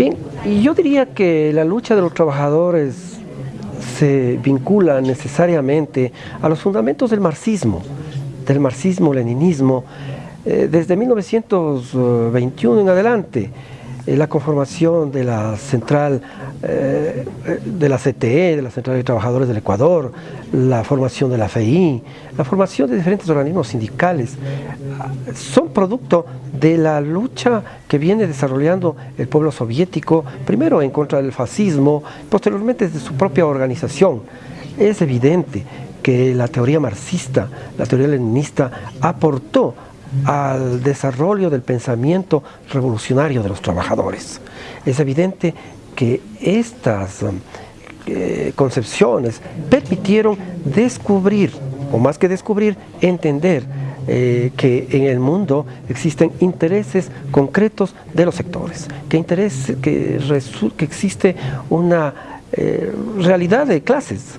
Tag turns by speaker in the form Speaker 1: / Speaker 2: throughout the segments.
Speaker 1: Bien, yo diría que la lucha de los trabajadores se vincula necesariamente a los fundamentos del marxismo, del marxismo-leninismo, eh, desde 1921 en adelante. Eh, la conformación de la central eh, de la CTE, de la Central de Trabajadores del Ecuador, la formación de la FEI, la formación de diferentes organismos sindicales, son producto de la lucha que viene desarrollando el pueblo soviético, primero en contra del fascismo, posteriormente desde su propia organización. Es evidente que la teoría marxista, la teoría leninista, aportó al desarrollo del pensamiento revolucionario de los trabajadores. Es evidente que estas eh, concepciones permitieron descubrir, o más que descubrir, entender eh, que en el mundo existen intereses concretos de los sectores, que, que existe una eh, realidad de clases,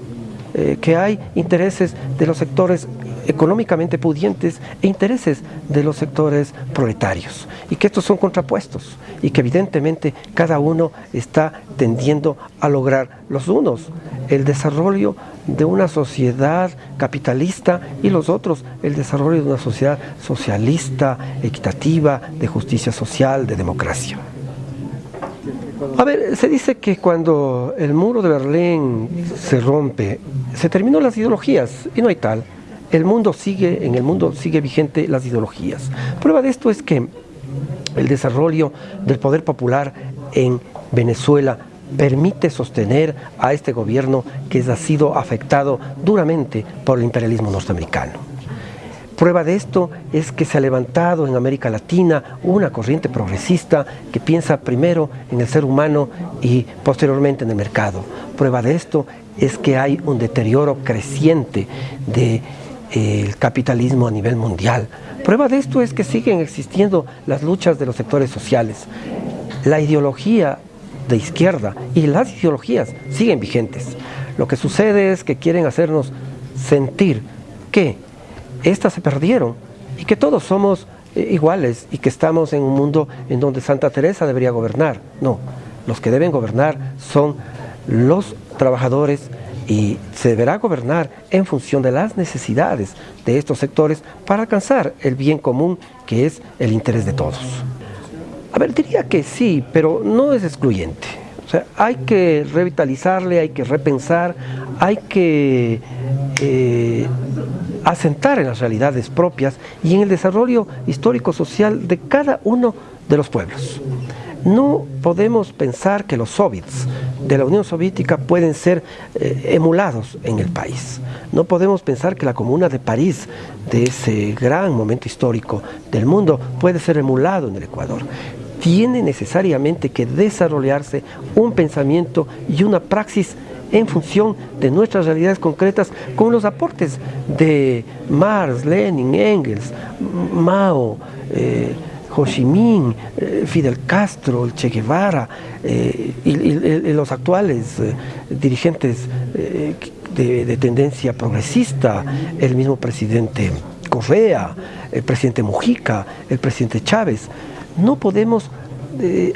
Speaker 1: que hay intereses de los sectores económicamente pudientes e intereses de los sectores proletarios y que estos son contrapuestos y que evidentemente cada uno está tendiendo a lograr los unos el desarrollo de una sociedad capitalista y los otros el desarrollo de una sociedad socialista, equitativa, de justicia social, de democracia. A ver, se dice que cuando el muro de Berlín se rompe, se terminó las ideologías y no hay tal el mundo sigue, en el mundo sigue vigente las ideologías. Prueba de esto es que el desarrollo del poder popular en Venezuela permite sostener a este gobierno que ha sido afectado duramente por el imperialismo norteamericano. Prueba de esto es que se ha levantado en América Latina una corriente progresista que piensa primero en el ser humano y posteriormente en el mercado. Prueba de esto es que hay un deterioro creciente de el capitalismo a nivel mundial. Prueba de esto es que siguen existiendo las luchas de los sectores sociales. La ideología de izquierda y las ideologías siguen vigentes. Lo que sucede es que quieren hacernos sentir que éstas se perdieron y que todos somos eh, iguales y que estamos en un mundo en donde Santa Teresa debería gobernar. No, los que deben gobernar son los trabajadores y se deberá gobernar en función de las necesidades de estos sectores para alcanzar el bien común que es el interés de todos. A ver, diría que sí, pero no es excluyente. O sea, hay que revitalizarle, hay que repensar, hay que eh, asentar en las realidades propias y en el desarrollo histórico-social de cada uno de los pueblos. No podemos pensar que los soviets de la Unión Soviética pueden ser eh, emulados en el país. No podemos pensar que la Comuna de París, de ese gran momento histórico del mundo, puede ser emulado en el Ecuador. Tiene necesariamente que desarrollarse un pensamiento y una praxis en función de nuestras realidades concretas con los aportes de Marx, Lenin, Engels, Mao, eh, Ho Chi Minh, eh, Fidel Castro, el Che Guevara eh, y, los actuales eh, dirigentes de, tendencia progresista, el mismo presidente Correa, el presidente Mujica, el presidente Chávez. No podemos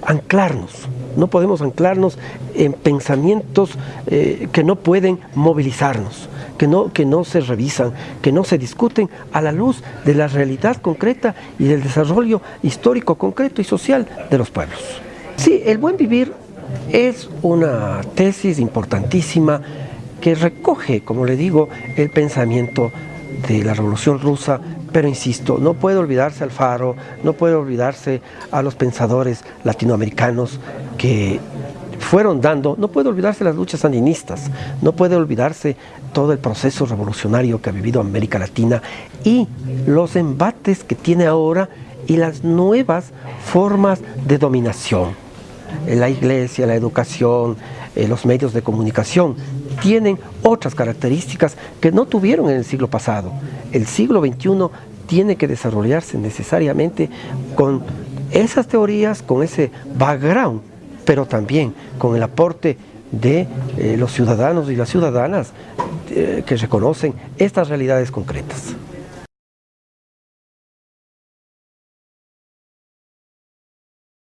Speaker 1: anclarnos, no podemos anclarnos en pensamientos que no pueden movilizarnos que no, que no se revisan, que no se discuten a la luz de la realidad concreta y del desarrollo histórico concreto y social de los pueblos. Sí, el buen vivir es una tesis importantísima que recoge, como le digo, el pensamiento de la Revolución Rusa, pero insisto, no puede olvidarse Alfaro, no puede olvidarse a los pensadores latinoamericanos que fueron dando, no puede olvidarse las luchas sandinistas, no puede olvidarse todo el proceso revolucionario que ha vivido América Latina y los embates que tiene ahora y las nuevas formas de dominación. La iglesia, la educación, eh, los medios de comunicación tienen otras características que no tuvieron en el siglo pasado. El siglo XXI tiene que desarrollarse necesariamente con esas teorías, con ese background pero también con el aporte de eh, los ciudadanos y las ciudadanas eh, que reconocen estas realidades concretas.